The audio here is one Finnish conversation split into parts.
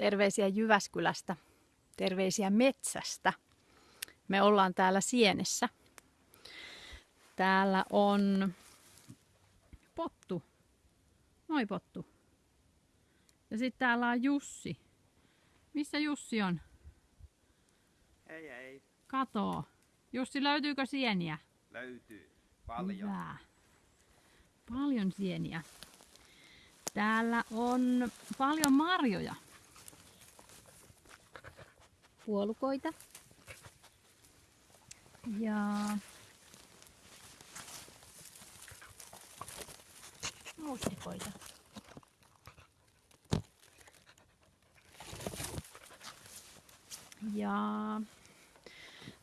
Terveisiä Jyväskylästä. Terveisiä metsästä. Me ollaan täällä Sienessä. Täällä on pottu. Moi pottu. Ja sitten täällä on Jussi. Missä Jussi on? Ei, ei. Katoo. Jussi, löytyykö sieniä? Löytyy. Paljon. Hyvä. Paljon sieniä. Täällä on paljon marjoja. Puolukoita. Ja mustikoita. Ja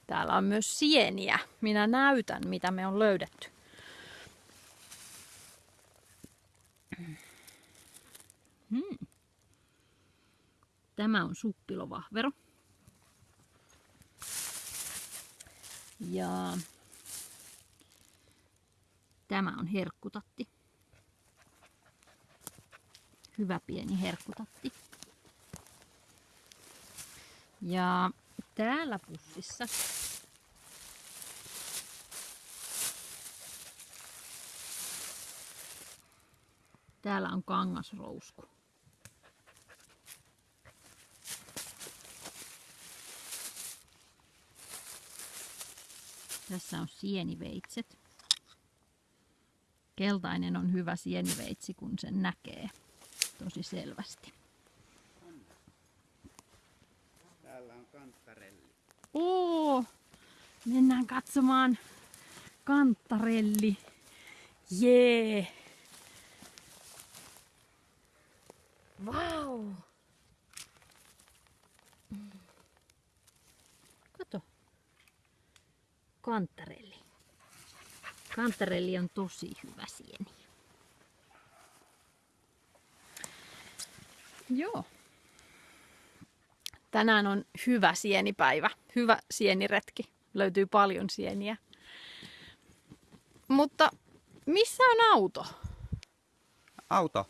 täällä on myös sieniä. Minä näytän, mitä me on löydetty. Hmm. Tämä on suppilovahvero. Ja tämä on herkkutatti. Hyvä pieni herkkutatti. Ja täällä pussissa Täällä on kangasrousku. Tässä on sieniveitset. Keltainen on hyvä sieniveitsi, kun sen näkee tosi selvästi. Täällä on kanttarelli. Oo, mennään katsomaan kanttarelli. Jee. Vau. Kato. Kantarelli. Kantarelli on tosi hyvä sieni. Joo. Tänään on hyvä sienipäivä, hyvä sieniretki. Löytyy paljon sieniä. Mutta missä on auto? Auto.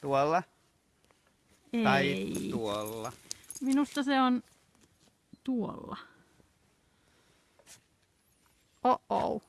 Tuolla tai Ei. tuolla. Minusta se on tuolla. Oh oh.